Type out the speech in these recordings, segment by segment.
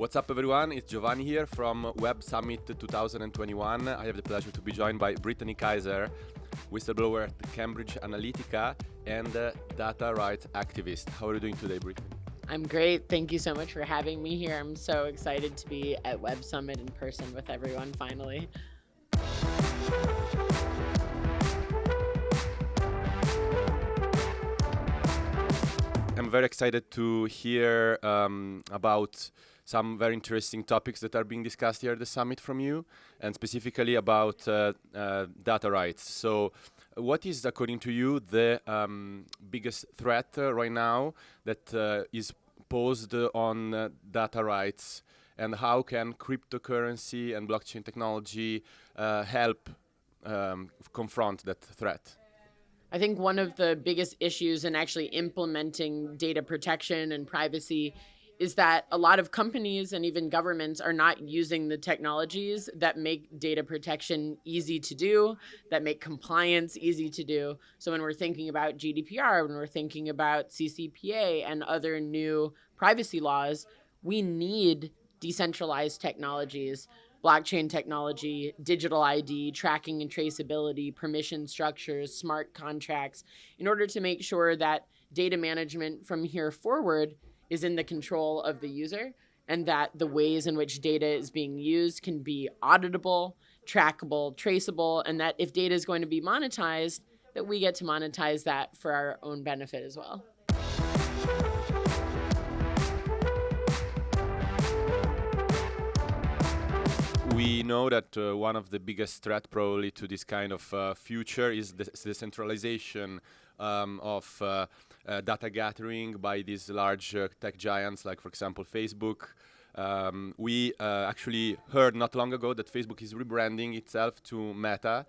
What's up, everyone? It's Giovanni here from Web Summit 2021. I have the pleasure to be joined by Brittany Kaiser, whistleblower at Cambridge Analytica and data rights activist. How are you doing today, Brittany? I'm great. Thank you so much for having me here. I'm so excited to be at Web Summit in person with everyone finally. I'm very excited to hear um, about some very interesting topics that are being discussed here at the summit from you, and specifically about uh, uh, data rights. So, what is, according to you, the um, biggest threat uh, right now that uh, is posed on uh, data rights, and how can cryptocurrency and blockchain technology uh, help um, confront that threat? I think one of the biggest issues in actually implementing data protection and privacy is that a lot of companies and even governments are not using the technologies that make data protection easy to do, that make compliance easy to do. So when we're thinking about GDPR, when we're thinking about CCPA and other new privacy laws, we need decentralized technologies blockchain technology, digital ID, tracking and traceability, permission structures, smart contracts, in order to make sure that data management from here forward is in the control of the user and that the ways in which data is being used can be auditable, trackable, traceable, and that if data is going to be monetized, that we get to monetize that for our own benefit as well. we know that uh, one of the biggest threat probably to this kind of uh, future is the, centralization um, of uh data gathering by these large uh, tech giants like, for example, Facebook. Um, we uh, actually heard not long ago that Facebook is rebranding itself to Meta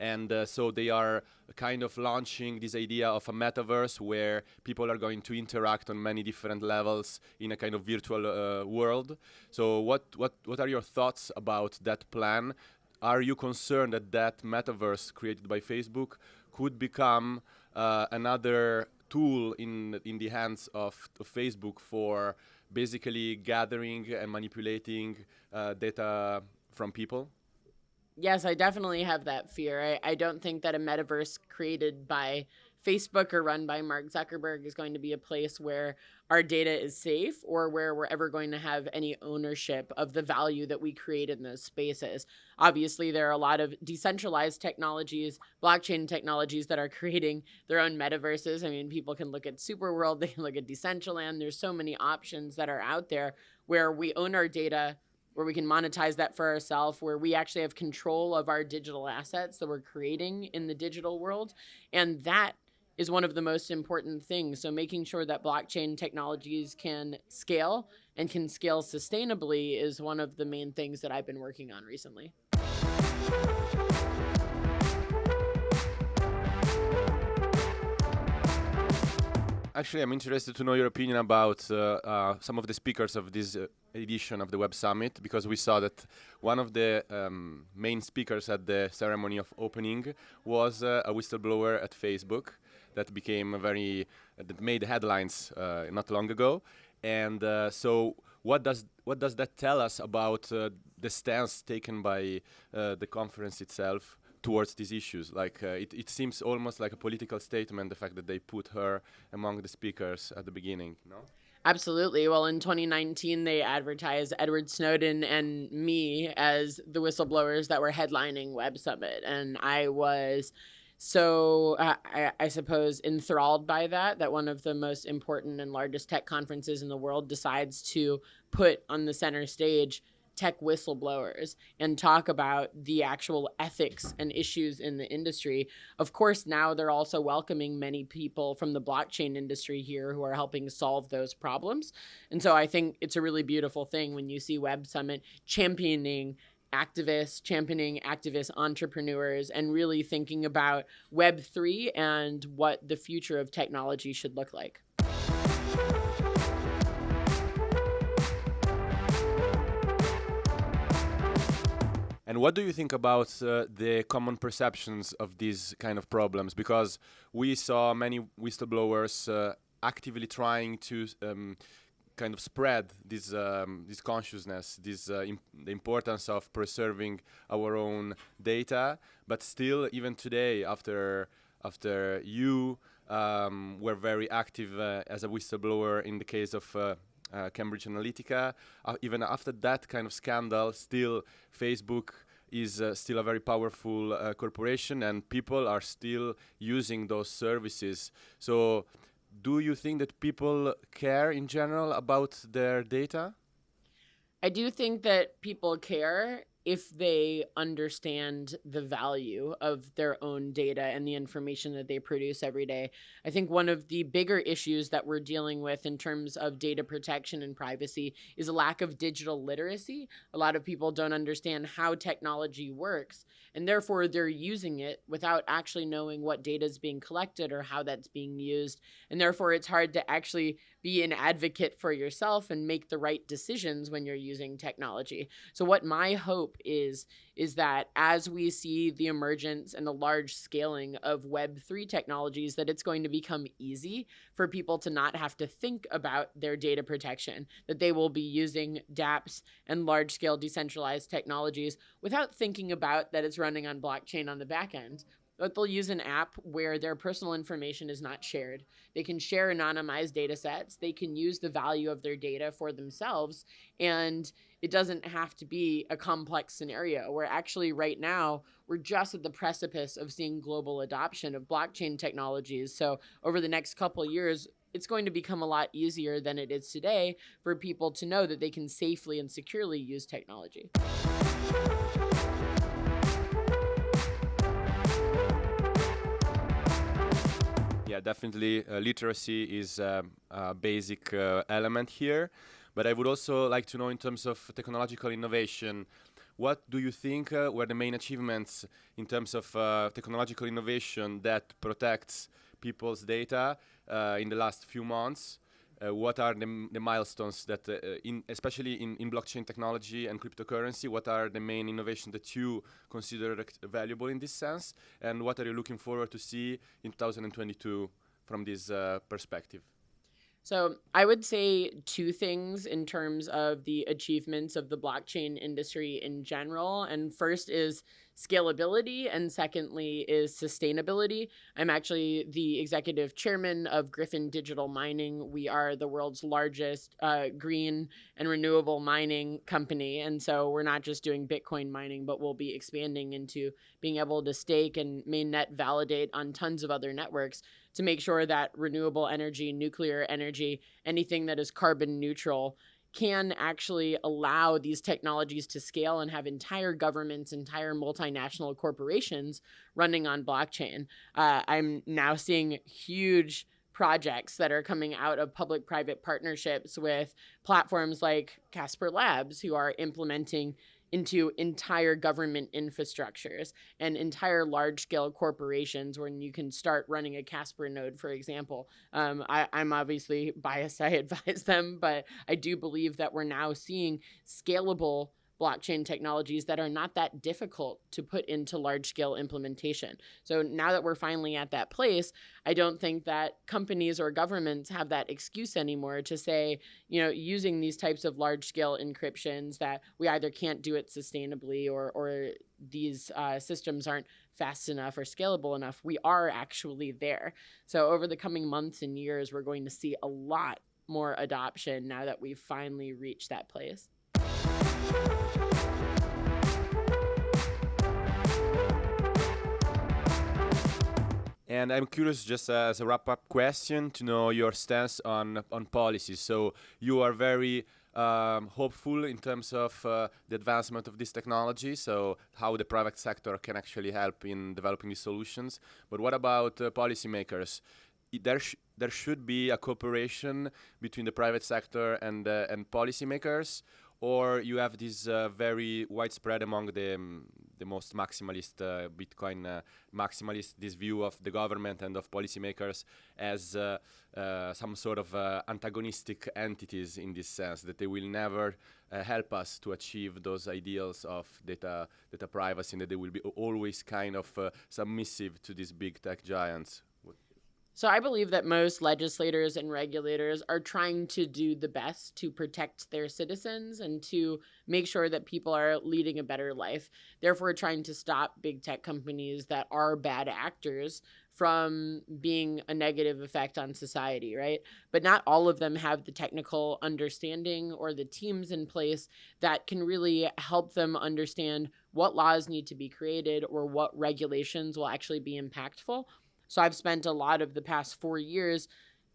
and uh, so they are kind of launching this idea of a metaverse where people are going to interact on many different levels in a kind of virtual uh, world. So what, what, what are your thoughts about that plan? Are you concerned that that metaverse created by Facebook could become uh, another tool in, in the hands of, of Facebook for basically gathering and manipulating uh, data from people? yes, I definitely have that fear. I, I don't think that a metaverse created by Facebook or run by Mark Zuckerberg is going to be a place where our data is safe or where we're ever going to have any ownership of the value that we create in those spaces. Obviously, there are a lot of decentralized technologies, blockchain technologies that are creating their own metaverses. I mean, people can look at Superworld, they can look at Decentraland. There's so many options that are out there where we own our data where we can monetize that for ourselves, where we actually have control of our digital assets that we're creating in the digital world. And that is one of the most important things. So making sure that blockchain technologies can scale and can scale sustainably is one of the main things that I've been working on recently. Actually, I'm interested to know your opinion about uh, uh, some of the speakers of this uh, edition of the Web Summit because we saw that one of the um, main speakers at the ceremony of opening was uh, a whistleblower at Facebook that became a very uh, that made headlines uh, not long ago. And so, what does what does that tell us about the stance taken by the conference itself? towards these issues. Like uh, it, it seems almost like a political statement, the fact that they put her among the speakers at the beginning. No. Absolutely. Well, in 2019, they advertised Edward Snowden and me as the whistleblowers that were headlining Web Summit. And I was so, uh, I, I, suppose, enthralled by that, that one of the most important and largest tech conferences in the world decides to put on the center stage tech whistleblowers and talk about the actual ethics and issues in the industry. Of course, now they're also welcoming many people from the blockchain industry here who are helping solve those problems. And so I think it's a really beautiful thing when you see Web Summit championing activists, championing activist entrepreneurs, and really thinking about Web3 and what the future of technology should look like. And what do you think about uh, the common perceptions of these kind of problems? Because we saw many whistleblowers uh, actively trying to um, kind of spread this um, this consciousness, this uh, imp the importance of preserving our own data. But still, even today, after after you um, were very active uh, as a whistleblower in the case of uh, uh, Cambridge Analytica, uh, even after that kind of scandal, still Facebook is uh, still a very powerful uh, corporation and people are still using those services. So do you think that people care in general about their data? I do think that people care if they understand the value of their own data and the information that they produce every day. I think one of the bigger issues that we're dealing with in terms of data protection and privacy is a lack of digital literacy. A lot of people don't understand how technology works, and therefore they're using it without actually knowing what data is being collected or how that's being used. And therefore, it's hard to actually be an advocate for yourself and make the right decisions when you're using technology. So what my hope is is that as we see the emergence and the large scaling of web3 technologies that it's going to become easy for people to not have to think about their data protection that they will be using dApps and large scale decentralized technologies without thinking about that it's running on blockchain on the back end but they'll use an app where their personal information is not shared. They can share anonymized data sets. They can use the value of their data for themselves. And it doesn't have to be a complex scenario where actually right now we're just at the precipice of seeing global adoption of blockchain technologies. So over the next couple years, it's going to become a lot easier than it is today for people to know that they can safely and securely use technology. Yeah, definitely. Uh, literacy is um, a basic uh, element here. But I would also like to know, in terms of technological innovation, what do you think uh, were the main achievements in terms of uh, technological innovation that protects people's data uh, in the last few months? Uh, what are the, the, milestones that, uh, in, especially in, in blockchain technology and cryptocurrency, what are the main innovations that you consider valuable in this sense? And what are you looking forward to see in 2022 from this uh, perspective? So I would say two things in terms of the achievements of the blockchain industry in general. And first is scalability, and secondly is sustainability. I'm actually the executive chairman of Gryphon Digital Mining. We are the world's largest uh, green and renewable mining company. And so we're not just doing Bitcoin mining, but we'll be expanding into being able to stake and mainnet validate on tons of other networks to make sure that renewable energy, nuclear energy, anything that is carbon neutral can actually allow these technologies to scale and have entire governments, entire multinational corporations running on blockchain. Uh, I'm now seeing huge projects that are coming out of public private partnerships with platforms like Casper Labs, who are implementing into entire government infrastructures and entire large scale corporations when you can start running a Casper node, for example. Um, I, I'm obviously biased, I advise them, but I do believe that we're now seeing scalable blockchain technologies that are not that difficult to put into large scale implementation. So now that we're finally at that place, I don't think that companies or governments have that excuse anymore to say, you know, using these types of large scale encryptions that we either can't do it sustainably or, or these uh, systems aren't fast enough or scalable enough. We are actually there. So over the coming months and years, we're going to see a lot more adoption now that we've finally reached that place. And I'm curious, just as a wrap-up question, to know your stance on on policy. So you are very um, hopeful in terms of uh, the advancement of this technology, so how the private sector can actually help in developing these solutions. But what about uh, policymakers? there, sh there should be a cooperation between the private sector and, uh, and policymakers, or you have this uh, very widespread among the um, the most maximalist uh, Bitcoin uh, maximalist this view of the government and of policymakers as uh, uh, some sort of uh, antagonistic entities in this sense that they will never help us to achieve those ideals of data data privacy and that they will be always kind of submissive to these big tech giants. So I believe that most legislators and regulators are trying to do the best to protect their citizens and to make sure that people are leading a better life. Therefore, trying to stop big tech companies that are bad actors from being a negative effect on society, right? But not all of them have the technical understanding or the teams in place that can really help them understand what laws need to be created or what regulations will actually be impactful so I've spent a lot of the past four years,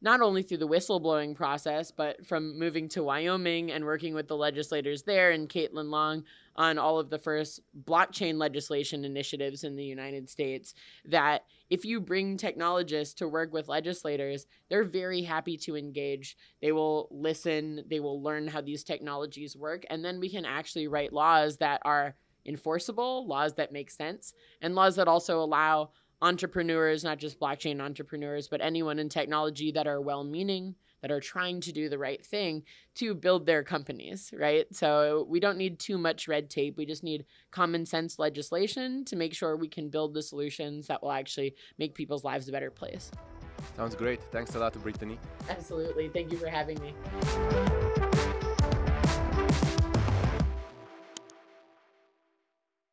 not only through the whistleblowing process, but from moving to Wyoming and working with the legislators there and Caitlin Long on all of the first blockchain legislation initiatives in the United States. That if you bring technologists to work with legislators, they're very happy to engage. They will listen, they will learn how these technologies work, and then we can actually write laws that are enforceable, laws that make sense, and laws that also allow entrepreneurs, not just blockchain entrepreneurs, but anyone in technology that are well meaning, that are trying to do the right thing to build their companies, right? So we don't need too much red tape. We just need common sense legislation to make sure we can build the solutions that will actually make people's lives a better place. Sounds great. Thanks a lot, to Brittany. Absolutely. Thank you for having me.